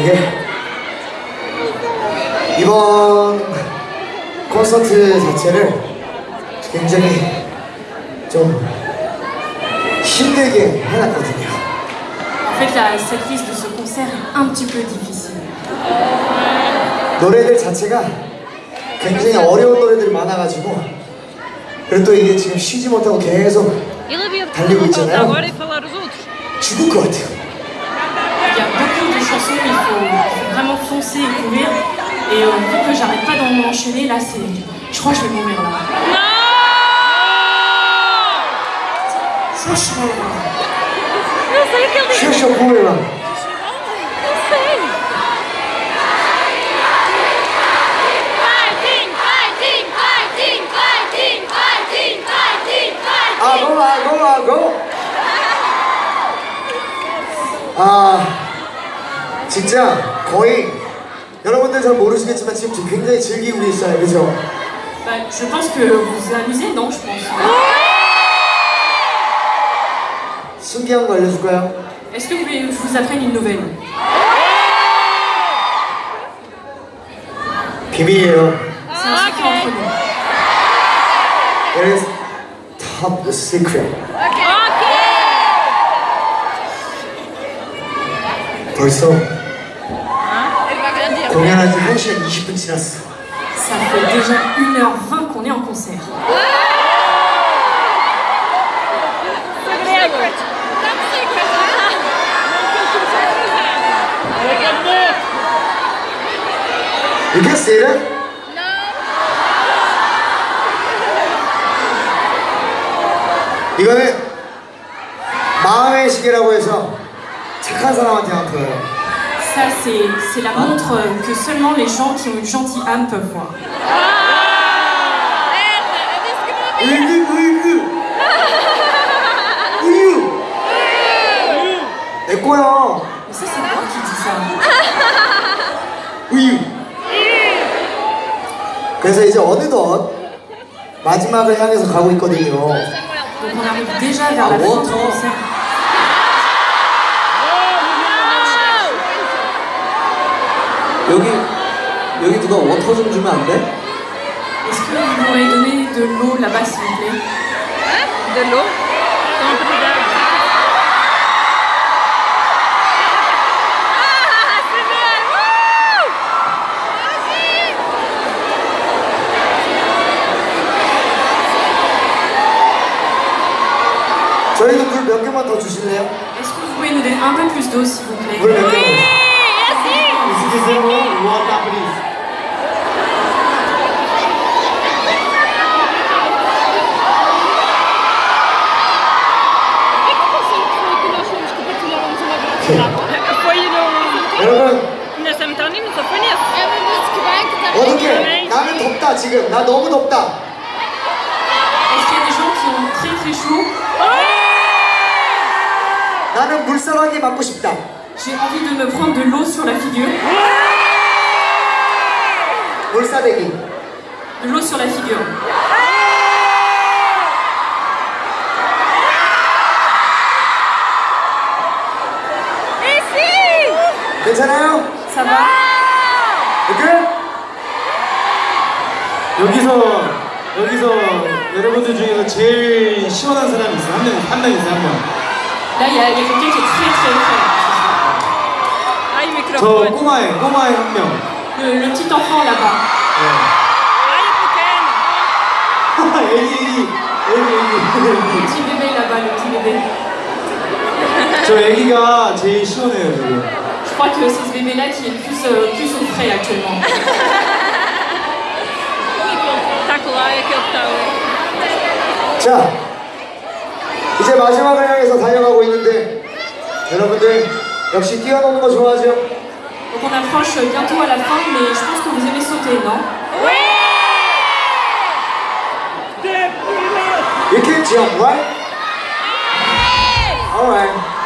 되게 이번 콘서트 자체를 굉장히 좀 힘들게 해놨거든요. En fait, la, cette liste de ce concert est un petit peu difficile. 노래들 자체가 굉장히 어려운 노래들이 많아가지고 그리고 또 이게 지금 쉬지 못하고 계속 달리고 있잖아요. e. 죽을 것 같아요. il faut vraiment foncer et courir. Et euh, vu que j'arrête pas d'en enchaîner, là, c'est, je crois que je vais mourir là. Non je vais mourir là. Ah, go, ah, go, ah, go. Ah. 진짜 거의 여러분들 잘 모르시겠지만 지금 굉장히 즐기고 있어요, 그죠? bah, je pense que vous vous amusez, non Je pense. 신기한 거 알려줄까요? Est-ce que vous voulez que je vous apprenne une nouvelle 비밀이에요. C'est un secret entre nous. It is top secret. 벌써 공연한 지 1시간 20분 지났어. Ça fait déjà 1h20 qu'on est en concert. You can say that? 이거는 마음의 시계라고 해서 착한 사람한테만 보여요. Ça, c'est c'est la montre que seulement les gens qui ont une gentille âme peuvent voir. 으이그 으이그 우유 내 거야 Mais ça, c'est moi qui dis ça. 우유 그래서 이제 어느덧 마지막을 향해서 가고 있거든요 Donc on arrive déjà vers la Ah, fin what? du concert. 여기 누가 워터 좀 주면 안 돼? Est-ce que vous pourriez donner de l'eau là-bas, s'il vous plaît De l'eau. Então, obrigada. Ah, Segredo! 저희도 물 몇 개만 더 주실래요? Est-ce que vous pouvez nous donner un peu plus d'eau, s'il vous plaît 물 몇 개만 É assim! que 여러분 bem que está 어떻게 나는 덥다 지금 나 너무 덥다 나는 물사랑이 맞고 싶다 J'ai envie de me prendre de l'eau sur la figure. 물사대기 De l'eau sur la figure. 괜찮아요? Ça va 오케이? 여기서 여기서 여러분들 중에서 제일 시원한 사람이 있어 한명한명 있어 한 명. Là, il y, a il y a quelqu'un qui est très très frais. Ai, o 저 microfone. 꼬마애 꼬마애 한 명. Le, petit enfant là-bas. 애기 애기 Le 애기 petit bébé là-bas, le petit bébé. 애기. 저 애기가 제일 시원해요 지금. crois que c'est ce bébé-là qui est le plus, euh, plus au frais actuellement. Donc on approche bientôt à la fin, mais je pense que vous aimez sauter, non? Oui You can jump, right? Alright.